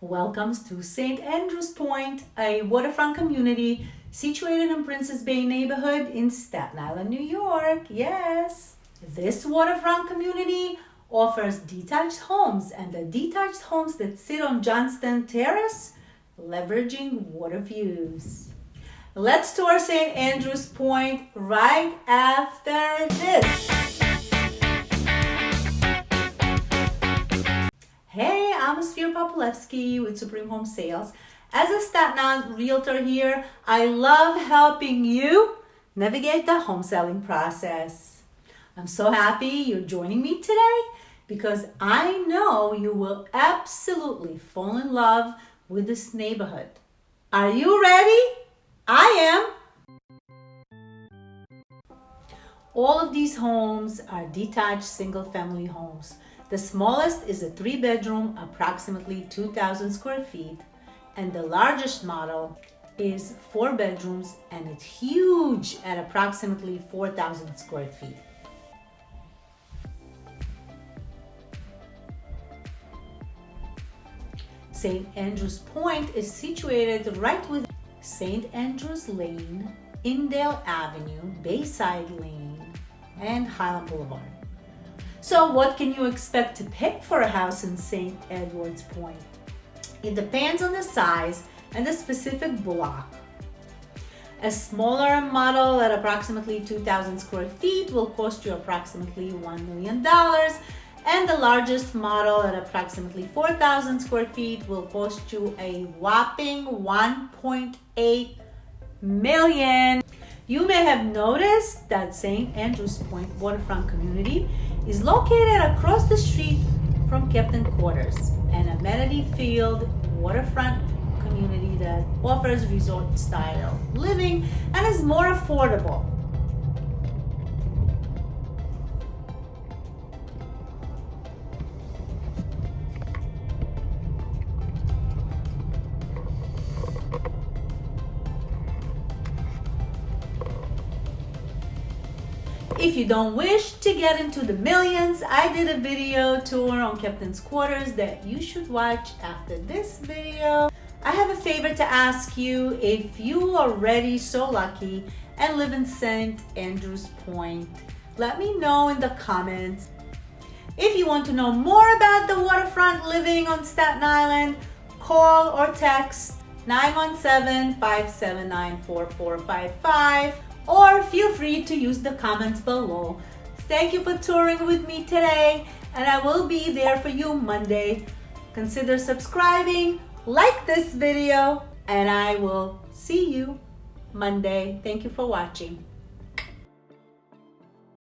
welcomes to St. Andrews Point, a waterfront community situated in Princes Bay neighborhood in Staten Island, New York. Yes. This waterfront community offers detached homes and the detached homes that sit on Johnston Terrace, leveraging water views. Let's tour St. Andrews Point right after this. I'm Sphere Popolevsky with Supreme Home Sales. As a Staten Island realtor here, I love helping you navigate the home selling process. I'm so happy you're joining me today because I know you will absolutely fall in love with this neighborhood. Are you ready? I am. All of these homes are detached single family homes. The smallest is a three bedroom, approximately 2,000 square feet and the largest model is four bedrooms and it's huge at approximately 4,000 square feet. St. Andrews Point is situated right with St. Andrews Lane, Indale Avenue, Bayside Lane, and Highland Boulevard. So what can you expect to pick for a house in St. Andrews Point? It depends on the size and the specific block. A smaller model at approximately 2,000 square feet will cost you approximately $1 million and the largest model at approximately 4,000 square feet will cost you a whopping 1.8 million. You may have noticed that St. Andrews Point waterfront community is located across the street from Captain Quarters, an amenity-filled waterfront community that offers resort-style living and is more affordable. If you don't wish to get into the millions, I did a video tour on Captain's Quarters that you should watch after this video. I have a favor to ask you if you are already so lucky and live in St. Andrews Point. Let me know in the comments. If you want to know more about the waterfront living on Staten Island, call or text 917-579-4455 or feel free to use the comments below. Thank you for touring with me today and I will be there for you Monday. Consider subscribing, like this video, and I will see you Monday. Thank you for watching.